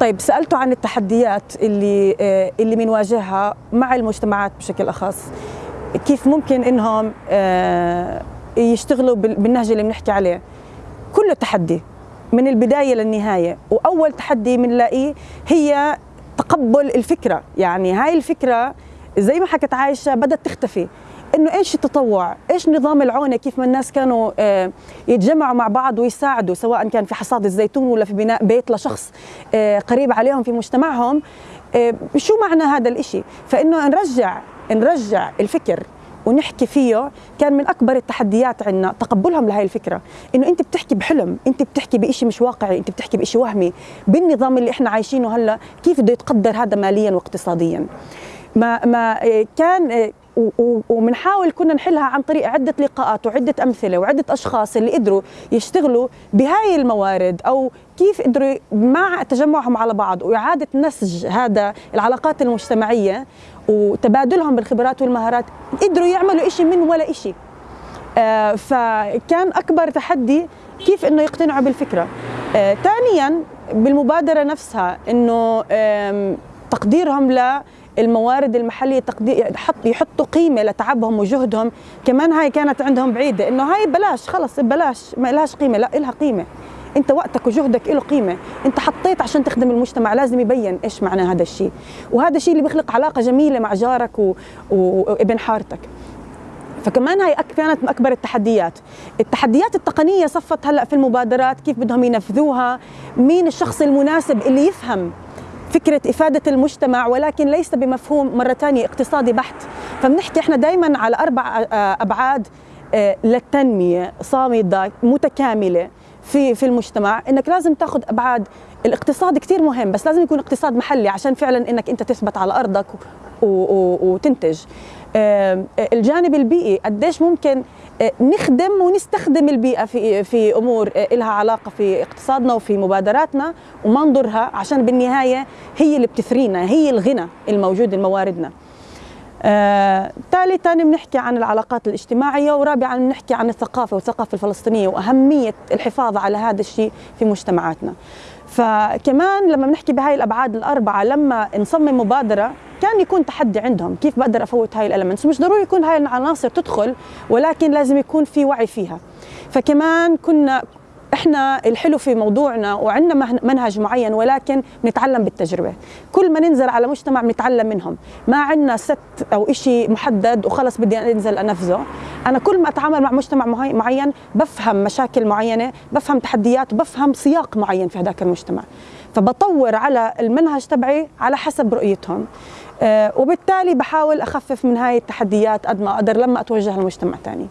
طيب سالته عن التحديات اللي آه، اللي بنواجهها مع المجتمعات بشكل أخص. كيف ممكن إنهم آه، يشتغلوا بالنهج اللي بنحكي عليه؟ كله تحدي من البداية للنهاية. وأول تحدي بنلاقيه هي تقبل الفكرة. يعني هاي الفكرة زي ما حكت عايشة بدأت تختفي. إنه إيش التطوع؟ إيش نظام العونة؟ كيف ما الناس كانوا آه، يتجمعوا مع بعض ويساعدوا سواء كان في حصاد الزيتون ولا في بناء بيت لشخص آه، قريب عليهم في مجتمعهم. آه، شو معنى هذا الإشي؟ فإنه نرجع نرجع الفكر ونحكي فيه. كان من أكبر التحديات عندنا تقبلهم لهي الفكرة. إنه أنت بتحكي بحلم أنت بتحكي بشيء مش واقعي أنت بتحكي بشيء وهمي. بالنظام اللي إحنا عايشينه هلا كيف بده يتقدر هذا ماليا واقتصاديا؟ ما ما كان وبنحاول كنا نحلها عن طريق عدة لقاءات وعدة أمثلة وعدة أشخاص اللي قدروا يشتغلوا بهاي الموارد أو كيف قدروا مع تجمعهم على بعض وإعادة نسج هذا العلاقات المجتمعية وتبادلهم بالخبرات والمهارات قدروا يعملوا شيء من ولا شيء آه فكان أكبر تحدي كيف إنه يقتنعوا بالفكرة. آه ثانيا بالمبادرة نفسها إنه تقديرهم ل الموارد المحلية حط يحطوا قيمة لتعبهم وجهدهم. كمان هاي كانت عندهم بعيدة إنه هاي بلاش خلص بلاش ما لهاش قيمة لا لها قيمة. أنت وقتك وجهدك له قيمة. أنت حطيت عشان تخدم المجتمع لازم يبين إيش معنى هذا الشيء. وهذا الشيء اللي بيخلق علاقة جميلة مع جارك و... وابن حارتك. فكمان هاي كانت من أكبر التحديات. التحديات التقنية صفت هلأ في المبادرات كيف بدهم ينفذوها مين الشخص المناسب اللي يفهم فكرة إفادة المجتمع ولكن ليس بمفهوم مرة ثانية اقتصادي بحت. فبنحكي إحنا دائما على أربع آه، أبعاد آه، للتنمية صامدة متكاملة في في المجتمع. إنك لازم تاخذ أبعاد الاقتصاد كثير مهم بس لازم يكون اقتصاد محلي عشان فعلا إنك أنت تثبت على أرضك وتنتج. الجانب البيئي قديش ممكن آه، نخدم ونستخدم البيئة في في أمور آه، لها علاقة في اقتصادنا وفي مبادراتنا وما نضرها عشان بالنهاية هي اللي بتثرينا هي الغنى الموجود لمواردنا آه، ثالثا بنحكي عن العلاقات الاجتماعية ورابعا بنحكي عن الثقافة والثقافة الفلسطينية وأهمية الحفاظ على هذا الشيء في مجتمعاتنا. فكمان لما بنحكي بهاي الأبعاد الأربعة لما نصمم مبادرة كان يكون تحدي عندهم كيف بقدر أفوت هاي الالمنتس مش ضروري يكون هاي العناصر تدخل ولكن لازم يكون في وعي فيها. فكمان كنا إحنا الحلو في موضوعنا وعندنا منهج معين ولكن بنتعلم بالتجربة. كل ما ننزل على مجتمع بنتعلم منهم. ما عندنا ست أو شيء محدد وخلص بدي أنزل أنفذه. أنا كل ما أتعامل مع مجتمع معين بفهم مشاكل معينة بفهم تحديات وبفهم سياق معين في هذاك المجتمع. فبطور على المنهج تبعي على حسب رؤيتهم. آه، وبالتالي بحاول أخفف من هاي التحديات قد ما أقدر لما أتوجه لمجتمع ثاني